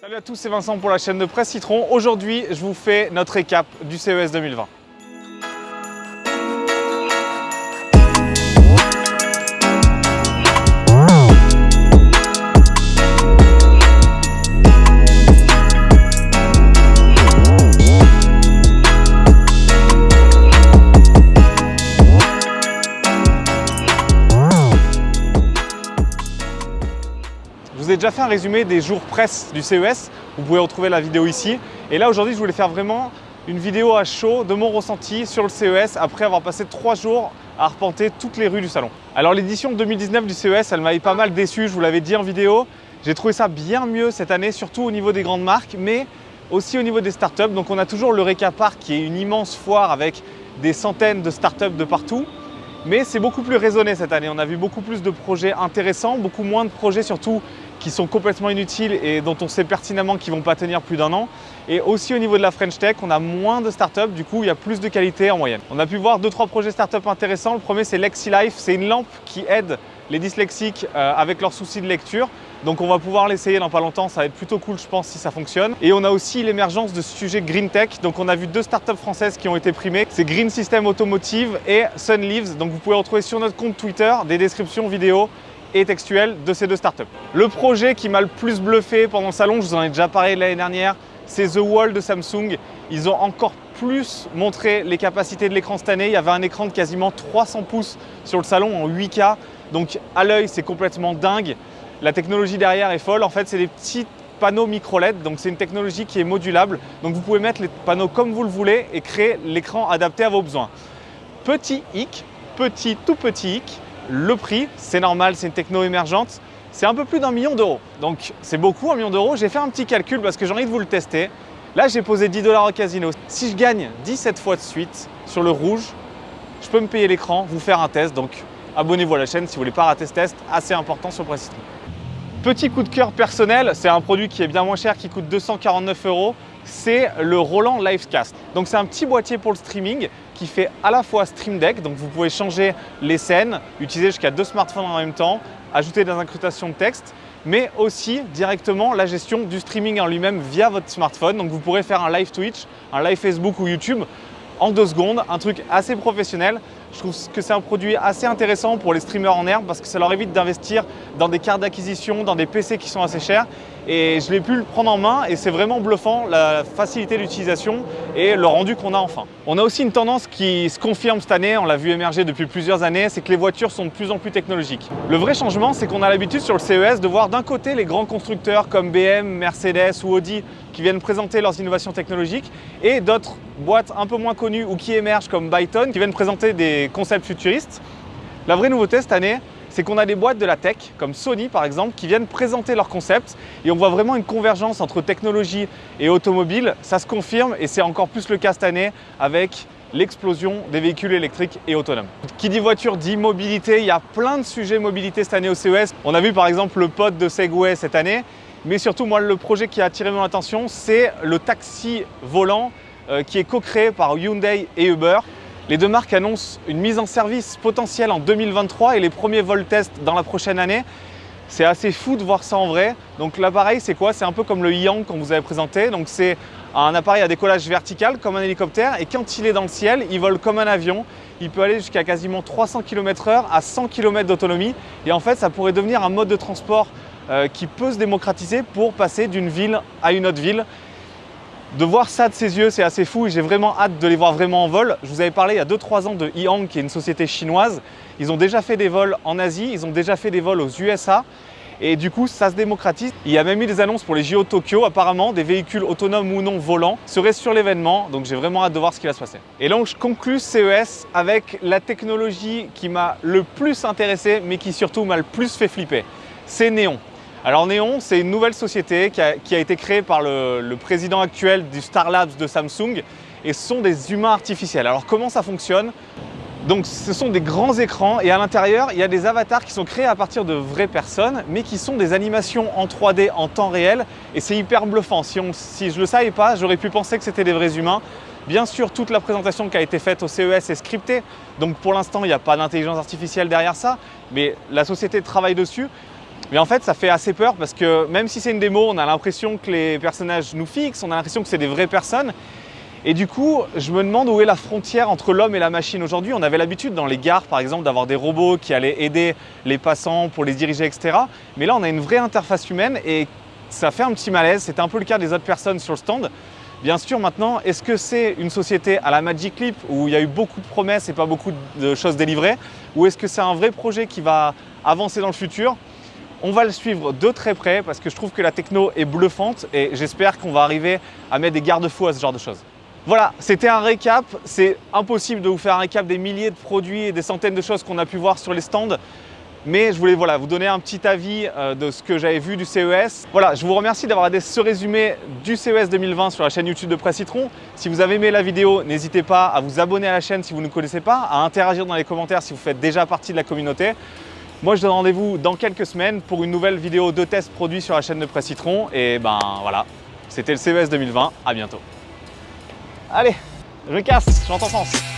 Salut à tous, c'est Vincent pour la chaîne de Presse Citron. Aujourd'hui, je vous fais notre récap du CES 2020. Vous déjà fait un résumé des jours presse du CES, vous pouvez retrouver la vidéo ici. Et là aujourd'hui je voulais faire vraiment une vidéo à chaud de mon ressenti sur le CES après avoir passé trois jours à arpenter toutes les rues du salon. Alors l'édition 2019 du CES, elle m'avait pas mal déçu, je vous l'avais dit en vidéo. J'ai trouvé ça bien mieux cette année, surtout au niveau des grandes marques, mais aussi au niveau des startups. Donc on a toujours le Reka Park qui est une immense foire avec des centaines de startups de partout. Mais c'est beaucoup plus raisonné cette année. On a vu beaucoup plus de projets intéressants, beaucoup moins de projets surtout qui sont complètement inutiles et dont on sait pertinemment qu'ils ne vont pas tenir plus d'un an. Et aussi au niveau de la French Tech, on a moins de startups, du coup il y a plus de qualité en moyenne. On a pu voir deux trois projets startups intéressants. Le premier c'est Lexi Life, c'est une lampe qui aide les dyslexiques euh, avec leurs soucis de lecture. Donc on va pouvoir l'essayer dans pas longtemps, ça va être plutôt cool je pense si ça fonctionne. Et on a aussi l'émergence de ce sujet Green Tech. Donc on a vu deux startups françaises qui ont été primées. C'est Green System Automotive et Sun Leaves. Donc vous pouvez retrouver sur notre compte Twitter des descriptions vidéo et textuelles de ces deux startups. Le projet qui m'a le plus bluffé pendant le salon, je vous en ai déjà parlé l'année dernière, c'est The Wall de Samsung. Ils ont encore plus montré les capacités de l'écran cette année. Il y avait un écran de quasiment 300 pouces sur le salon en 8K. Donc à l'œil, c'est complètement dingue. La technologie derrière est folle. En fait, c'est des petits panneaux micro LED. Donc c'est une technologie qui est modulable. Donc vous pouvez mettre les panneaux comme vous le voulez et créer l'écran adapté à vos besoins. Petit hic, petit tout petit hic, le prix, c'est normal, c'est une techno émergente, c'est un peu plus d'un million d'euros. Donc c'est beaucoup, un million d'euros. J'ai fait un petit calcul parce que j'ai envie de vous le tester. Là, j'ai posé 10 dollars au casino. Si je gagne 17 fois de suite sur le rouge, je peux me payer l'écran, vous faire un test. Donc abonnez-vous à la chaîne si vous voulez pas rater ce test, assez important sur Presse Petit coup de cœur personnel, c'est un produit qui est bien moins cher, qui coûte 249 euros. C'est le Roland Livecast. Donc c'est un petit boîtier pour le streaming qui fait à la fois Stream Deck, donc vous pouvez changer les scènes, utiliser jusqu'à deux smartphones en même temps, ajouter des incrustations de texte, mais aussi directement la gestion du streaming en lui-même via votre smartphone. Donc vous pourrez faire un live Twitch, un live Facebook ou YouTube en deux secondes, un truc assez professionnel. Je trouve que c'est un produit assez intéressant pour les streamers en herbe parce que ça leur évite d'investir dans des cartes d'acquisition, dans des PC qui sont assez chers. Et je l'ai pu le prendre en main et c'est vraiment bluffant la facilité d'utilisation et le rendu qu'on a enfin. On a aussi une tendance qui se confirme cette année, on l'a vu émerger depuis plusieurs années, c'est que les voitures sont de plus en plus technologiques. Le vrai changement, c'est qu'on a l'habitude sur le CES de voir d'un côté les grands constructeurs comme BM, Mercedes ou Audi qui viennent présenter leurs innovations technologiques et d'autres boîtes un peu moins connues ou qui émergent comme Byton qui viennent présenter des concepts futuristes. La vraie nouveauté cette année, c'est qu'on a des boîtes de la tech, comme Sony par exemple, qui viennent présenter leurs concepts et on voit vraiment une convergence entre technologie et automobile. Ça se confirme et c'est encore plus le cas cette année avec l'explosion des véhicules électriques et autonomes. Qui dit voiture dit mobilité, il y a plein de sujets mobilité cette année au CES. On a vu par exemple le pod de Segway cette année, mais surtout moi le projet qui a attiré mon attention c'est le taxi volant euh, qui est co-créé par Hyundai et Uber. Les deux marques annoncent une mise en service potentielle en 2023 et les premiers vols test dans la prochaine année. C'est assez fou de voir ça en vrai. Donc l'appareil, c'est quoi? C'est un peu comme le Yang qu'on vous avait présenté. Donc c'est un appareil à décollage vertical comme un hélicoptère et quand il est dans le ciel, il vole comme un avion. Il peut aller jusqu'à quasiment 300 km/h à 100 km d'autonomie et en fait, ça pourrait devenir un mode de transport euh, qui peut se démocratiser pour passer d'une ville à une autre ville de voir ça de ses yeux, c'est assez fou et j'ai vraiment hâte de les voir vraiment en vol. Je vous avais parlé il y a 2-3 ans de Yang, qui est une société chinoise. Ils ont déjà fait des vols en Asie, ils ont déjà fait des vols aux USA. Et du coup, ça se démocratise. Il y a même eu des annonces pour les JO Tokyo. Apparemment, des véhicules autonomes ou non volants seraient sur l'événement. Donc j'ai vraiment hâte de voir ce qui va se passer. Et donc je conclus CES avec la technologie qui m'a le plus intéressé, mais qui surtout m'a le plus fait flipper. C'est Néon. Alors Neon, c'est une nouvelle société qui a, été créée par le, président actuel du Star Labs de Samsung et ce sont des humains artificiels. Alors comment ça fonctionne? Donc ce sont des grands écrans et à l'intérieur il y a des avatars qui sont créés à partir de vraies personnes mais qui sont des animations en 3D en temps réel et c'est hyper bluffant. Si, si je ne le savais pas, j'aurais pu penser que c'était des vrais humains. Bien sûr, toute la présentation qui a été faite au CES est scriptée, donc pour l'instant il n'y a pas d'intelligence artificielle derrière ça, mais la société travaille dessus. Mais en fait, ça fait assez peur parce que même si c'est une démo, on a l'impression que les personnages nous fixent, on a l'impression que c'est des vraies personnes. Et du coup, je me demande où est la frontière entre l'homme et la machine aujourd'hui. On avait l'habitude dans les gares, par exemple, d'avoir des robots qui allaient aider les passants pour les diriger, etc. Mais là, on a une vraie interface humaine et ça fait un petit malaise. C'était un peu le cas des autres personnes sur le stand. Bien sûr, maintenant, est-ce que c'est une société à la Magic Leap où il y a eu beaucoup de promesses et pas beaucoup de choses délivrées? Ou est-ce que c'est un vrai projet qui va avancer dans le futur? On va le suivre de très près parce que je trouve que la techno est bluffante et j'espère qu'on va arriver à mettre des garde-fous à ce genre de choses. Voilà, c'était un récap. C'est impossible de vous faire un récap des milliers de produits et des centaines de choses qu'on a pu voir sur les stands. Mais je voulais vous donner un petit avis euh, de ce que j'avais vu du CES. Voilà, je vous remercie d'avoir regardé ce résumé du CES 2020 sur la chaîne YouTube de Presse Citron. Si vous avez aimé la vidéo, n'hésitez pas à vous abonner à la chaîne si vous ne connaissez pas, à interagir dans les commentaires si vous faites déjà partie de la communauté. Moi, je donne rendez-vous dans quelques semaines pour une nouvelle vidéo de test produit sur la chaîne de Presse Citron. Et ben voilà, c'était le CES 2020. À bientôt. Allez, je casse, je rentre en France.